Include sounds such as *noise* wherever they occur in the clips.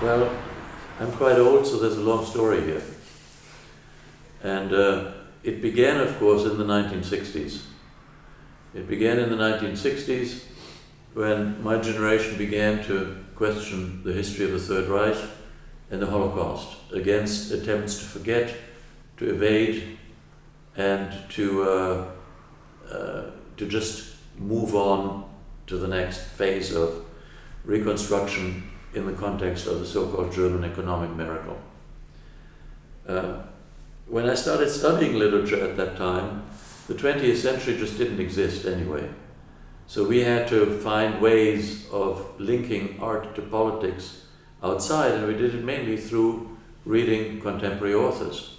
Well, I'm quite old, so there's a long story here. And uh, it began, of course, in the 1960s. It began in the 1960s when my generation began to question the history of the Third Reich and the Holocaust against attempts to forget, to evade, and to, uh, uh, to just move on to the next phase of reconstruction in the context of the so-called German economic miracle. Uh, when I started studying literature at that time, the 20th century just didn't exist anyway. So we had to find ways of linking art to politics outside, and we did it mainly through reading contemporary authors.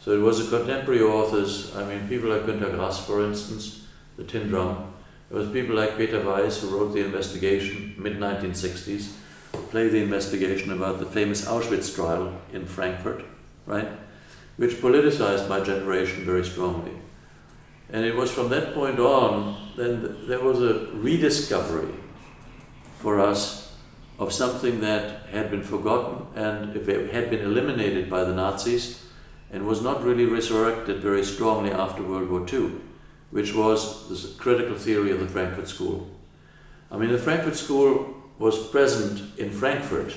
So it was a contemporary authors, I mean, people like Günter Grass, for instance, The Tin Drum. It was people like Peter Weiss, who wrote The Investigation, mid-1960s, played the investigation about the famous Auschwitz trial in Frankfurt, right? Which politicized my generation very strongly. And it was from that point on, then there was a rediscovery for us of something that had been forgotten and had been eliminated by the Nazis and was not really resurrected very strongly after World War II, which was the critical theory of the Frankfurt School. I mean, the Frankfurt School was present in Frankfurt,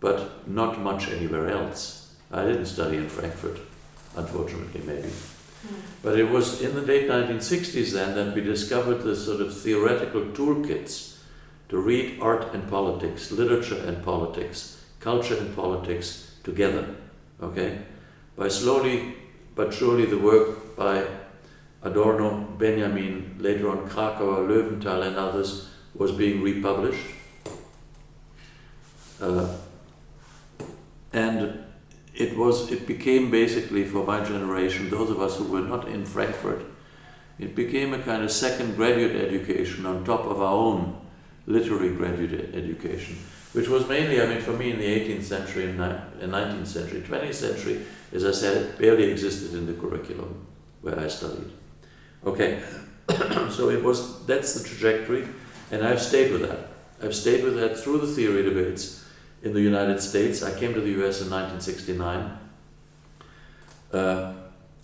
but not much anywhere else. I didn't study in Frankfurt, unfortunately, maybe. Hmm. But it was in the late 1960s then that we discovered the sort of theoretical toolkits to read art and politics, literature and politics, culture and politics together, okay? By slowly but surely the work by Adorno, Benjamin, later on Kracauer, Löwenthal and others was being republished. Uh, and it was it became basically for my generation, those of us who were not in Frankfurt, it became a kind of second graduate education on top of our own literary graduate education, which was mainly, I mean, for me in the 18th century and 19th century, 20th century, as I said, barely existed in the curriculum where I studied. Okay, *coughs* so it was, that's the trajectory, and I've stayed with that. I've stayed with that through the theory debates, in the United States. I came to the US in 1969 uh,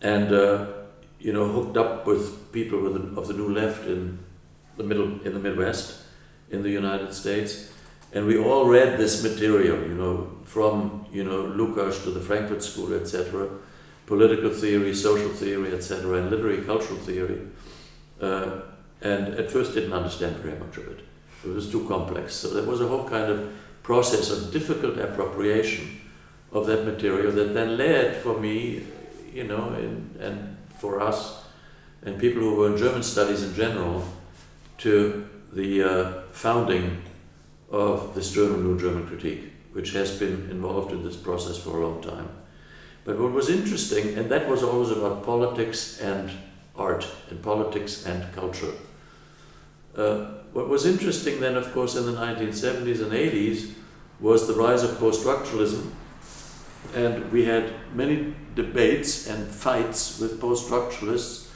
and uh, you know hooked up with people with the, of the New Left in the middle in the Midwest in the United States, and we all read this material. You know from you know Lukács to the Frankfurt School, etc. Political theory, social theory, etc., and literary cultural theory. Uh, and at first didn't understand very much of it. It was too complex. So there was a whole kind of process of difficult appropriation of that material that then led for me, you know, in, and for us, and people who were in German studies in general, to the uh, founding of this journal, New German Critique, which has been involved in this process for a long time. But what was interesting, and that was always about politics and art, and politics and culture. Uh, what was interesting then, of course, in the 1970s and 80s was the rise of post-structuralism. And we had many debates and fights with post-structuralists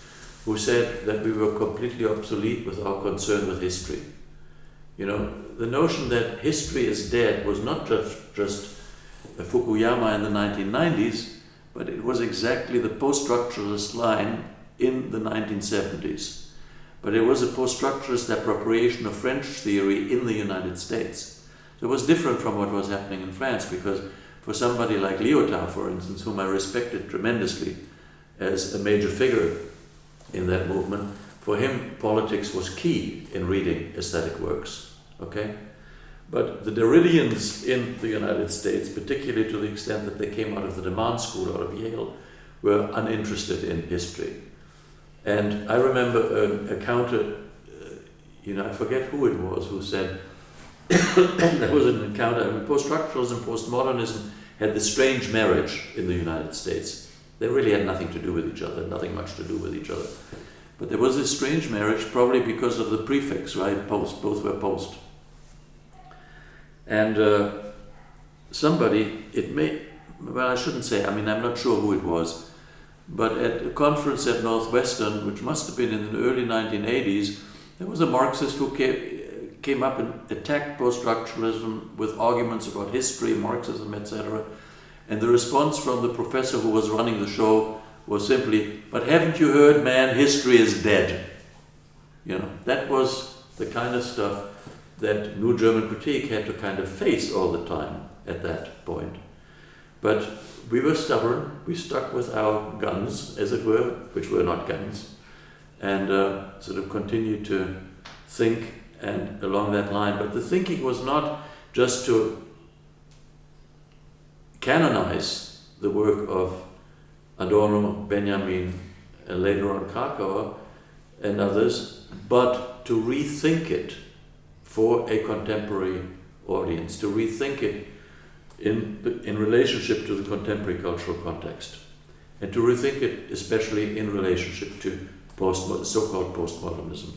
who said that we were completely obsolete with our concern with history. You know, the notion that history is dead was not just, just Fukuyama in the 1990s, but it was exactly the post-structuralist line in the 1970s. But it was a post-structuralist appropriation of French theory in the United States. So it was different from what was happening in France because for somebody like Lyotard, for instance, whom I respected tremendously as a major figure in that movement, for him politics was key in reading aesthetic works, okay? But the Derridians in the United States, particularly to the extent that they came out of the de Man School, out of Yale, were uninterested in history. And I remember a, counter, uh, you know, I forget who it was, who said, *coughs* there was an encounter. I mean, post-structuralism, postmodernism had this strange marriage in the United States. They really had nothing to do with each other, nothing much to do with each other. But there was this strange marriage, probably because of the prefix, right? Post, both were post. And uh, somebody, it may, well, I shouldn't say, I mean, I'm not sure who it was, but at a conference at Northwestern, which must have been in the early 1980s, there was a Marxist who came, came up and attacked post-structuralism with arguments about history, Marxism, etc. And the response from the professor who was running the show was simply, but haven't you heard, man, history is dead. You know, that was the kind of stuff that New German Critique had to kind of face all the time at that point. But we were stubborn, we stuck with our guns, as it were, which were not guns, and uh, sort of continued to think and along that line. But the thinking was not just to canonize the work of Adorno, Benjamin, and later on Kracauer and others, but to rethink it for a contemporary audience, to rethink it in, in relationship to the contemporary cultural context, and to rethink it especially in relationship to post, so-called postmodernism.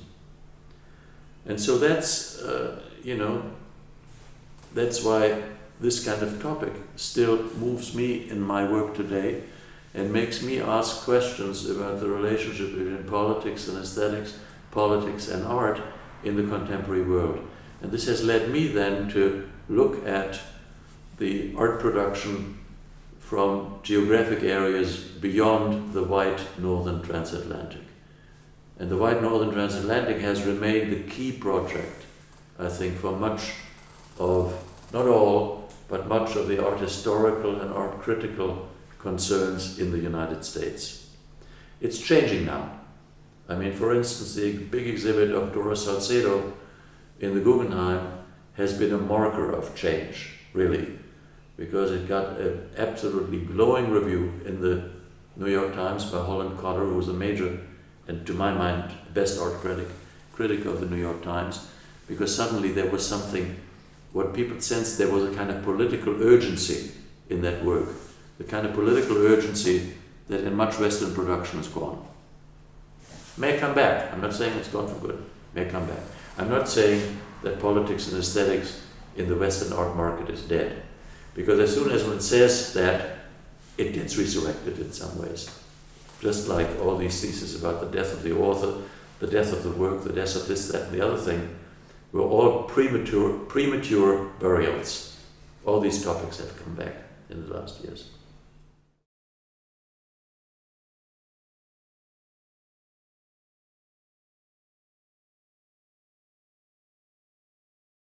And so that's, uh, you know, that's why this kind of topic still moves me in my work today and makes me ask questions about the relationship between politics and aesthetics, politics and art in the contemporary world. And this has led me then to look at the art production from geographic areas beyond the white northern transatlantic. And the white northern transatlantic has remained the key project, I think, for much of, not all, but much of the art historical and art critical concerns in the United States. It's changing now. I mean, for instance, the big exhibit of Dora Salcedo in the Guggenheim has been a marker of change, really, because it got an absolutely glowing review in the New York Times by Holland Cotter, who was a major, and to my mind, best art critic, critic of the New York Times, because suddenly there was something, what people sensed there was a kind of political urgency in that work, the kind of political urgency that in much Western production is gone. May come back. I'm not saying it's gone for good. May come back. I'm not saying that politics and aesthetics in the Western art market is dead. Because as soon as one says that, it gets resurrected in some ways. Just like all these theses about the death of the author, the death of the work, the death of this, that, and the other thing, were all premature, premature burials. All these topics have come back in the last years.